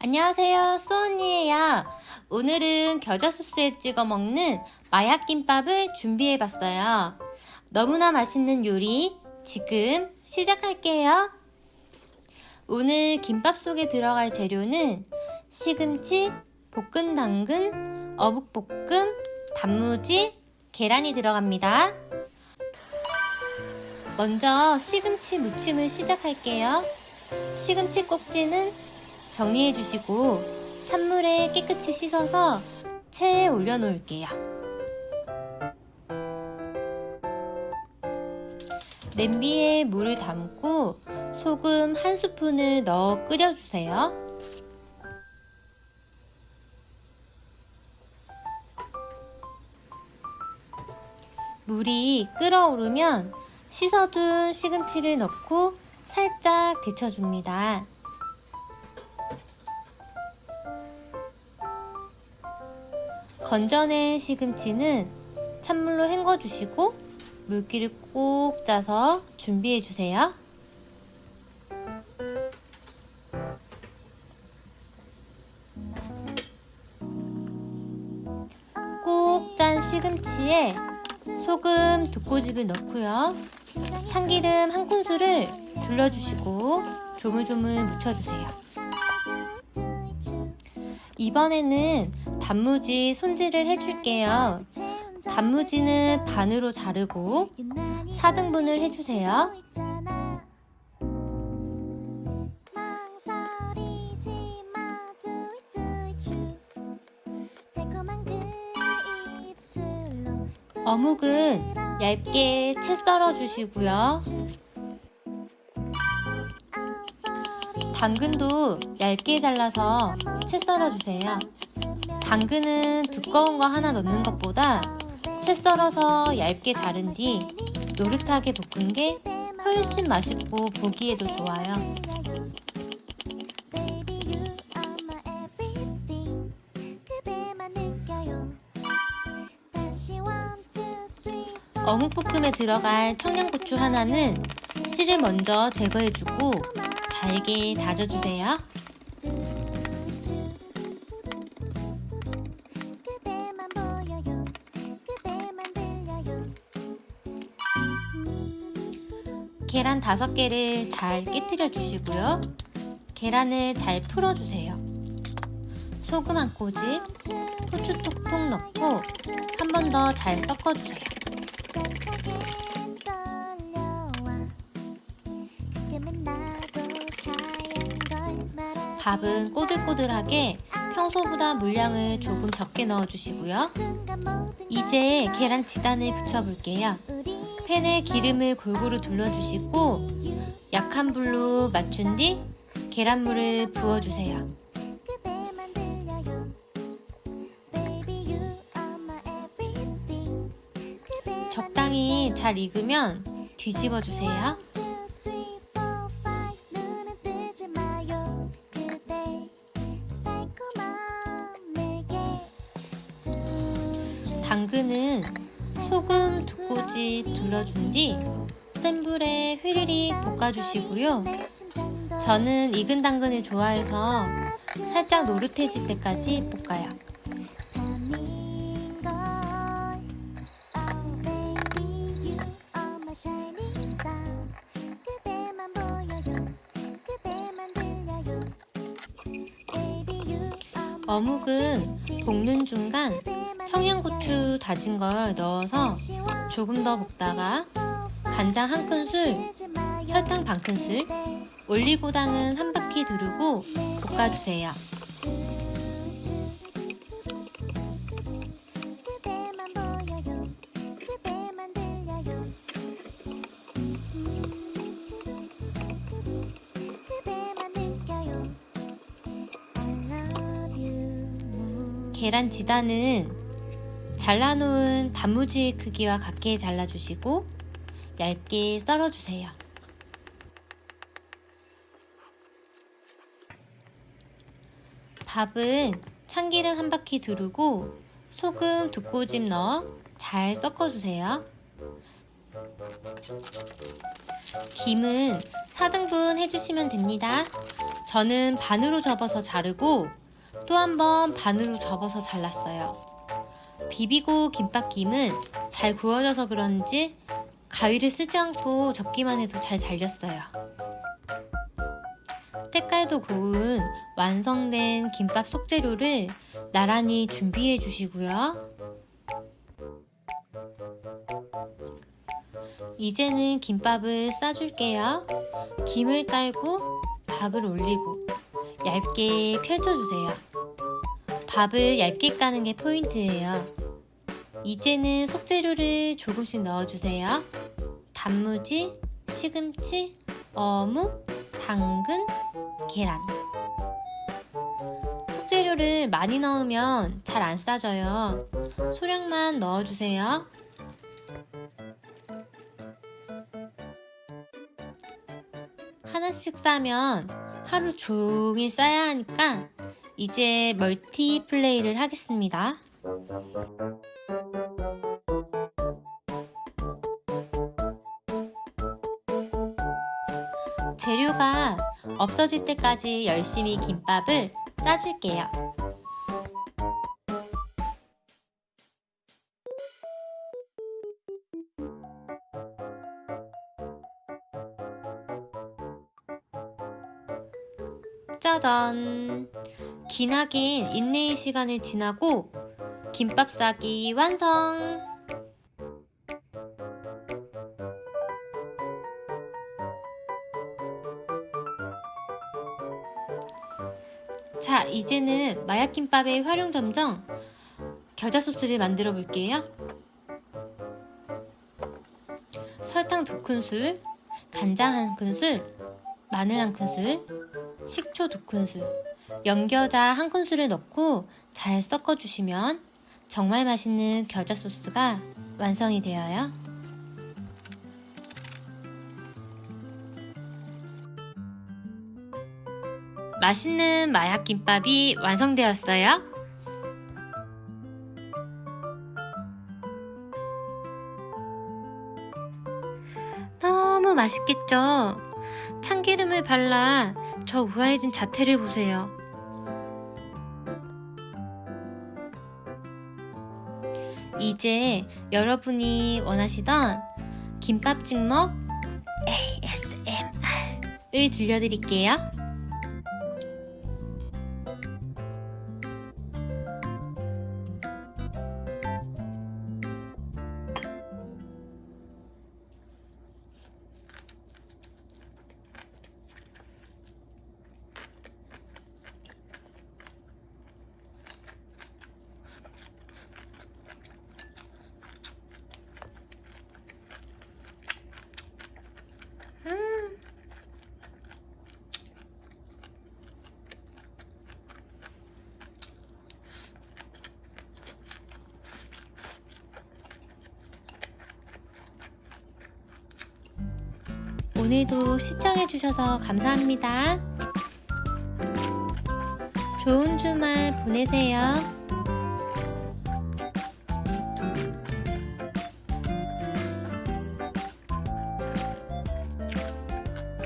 안녕하세요 수언니예요. 오늘은 겨자 소스에 찍어 먹는 마약김밥을 준비해 봤어요. 너무나 맛있는 요리 지금 시작할게요. 오늘 김밥 속에 들어갈 재료는 시금치, 볶은 당근, 어묵볶음, 단무지, 계란이 들어갑니다 먼저 시금치 무침을 시작할게요 시금치 꼭지는 정리해 주시고 찬물에 깨끗이 씻어서 체에 올려 놓을게요. 냄비에 물을 담고 소금 한 스푼을 넣어 끓여주세요. 물이 끓어오르면 씻어둔 시금치를 넣고 살짝 데쳐줍니다. 건져낸 시금치는 찬물로 헹궈주시고 물기를 꼭 짜서 준비해주세요. 꼭 짠 시금치에 소금 두 꼬집을 넣고요. 참기름 한 큰술을 둘러주시고 조물조물 묻혀주세요. 이번에는 단무지 손질을 해줄게요. 단무지는 반으로 자르고 4등분을 해주세요. 어묵은 얇게 채 썰어 주시고요. 당근도 얇게 잘라서 채 썰어 주세요. 당근은 두꺼운 거 하나 넣는 것보다 채 썰어서 얇게 자른 뒤 노릇하게 볶은 게 훨씬 맛있고 보기에도 좋아요. 어묵볶음에 들어갈 청양고추 하나는 씨를 먼저 제거해주고 잘게 다져주세요. 계란 5개를 잘 깨뜨려 주시고요. 계란을 잘 풀어주세요. 소금 한 꼬집, 후추 톡톡 넣고 한 번 더 잘 섞어주세요. 밥은 꼬들꼬들하게 평소보다 물량을 조금 적게 넣어주시고요. 이제 계란 지단을 붙여볼게요. 팬에 기름을 골고루 둘러주시고 약한 불로 맞춘 뒤 계란물을 부어주세요. 적당히 잘 익으면 뒤집어 주세요. 당근은 소금 두 꼬집 둘러준 뒤 센 불에 휘리릭 볶아주시고요. 저는 익은 당근을 좋아해서 살짝 노릇해질 때까지 볶아요. 어묵은 볶는 중간 청양고추 다진 걸 넣어서 조금 더 볶다가 간장 한 큰술, 설탕 반 큰술, 올리고당은 한 바퀴 두르고 볶아주세요. 계란 지단은 잘라놓은 단무지 크기와 같게 잘라주시고 얇게 썰어주세요. 밥은 참기름 한 바퀴 두르고 소금 두 꼬집 넣어 잘 섞어주세요. 김은 4등분 해주시면 됩니다. 저는 반으로 접어서 자르고 또 한 번 반으로 접어서 잘랐어요. 비비고 김밥김은 잘 구워져서 그런지 가위를 쓰지 않고 접기만 해도 잘 잘렸어요. 때깔도 고운 완성된 김밥 속재료를 나란히 준비해 주시고요. 이제는 김밥을 싸줄게요. 김을 깔고 밥을 올리고 얇게 펼쳐주세요. 밥을 얇게 까는 게 포인트예요. 이제는 속재료를 조금씩 넣어주세요. 단무지, 시금치, 어묵, 당근, 계란. 속재료를 많이 넣으면 잘 안 싸져요. 소량만 넣어주세요. 하나씩 싸면 하루 종일 싸야 하니까 이제 멀티 플레이를 하겠습니다. 재료가 없어질 때까지 열심히 김밥을 싸줄게요. 짜잔! 기나긴 인내의 시간을 지나고 김밥 싸기 완성! 자, 이제는 마약김밥의 활용 점정 겨자 소스를 만들어 볼게요. 설탕 2큰술, 간장 1큰술, 마늘 1큰술, 식초 2큰술, 연겨자 1큰술을 넣고 잘 섞어주시면 정말 맛있는 겨자 소스가 완성이 되어요. 맛있는 마약 김밥이 완성되었어요. 너무 맛있겠죠? 참기름을 발라 저 우아해진 자태를 보세요. 이제 여러분이 원하시던 김밥 찍먹 ASMR을 들려드릴게요. 오늘도 시청해주셔서 감사합니다. 좋은 주말 보내세요.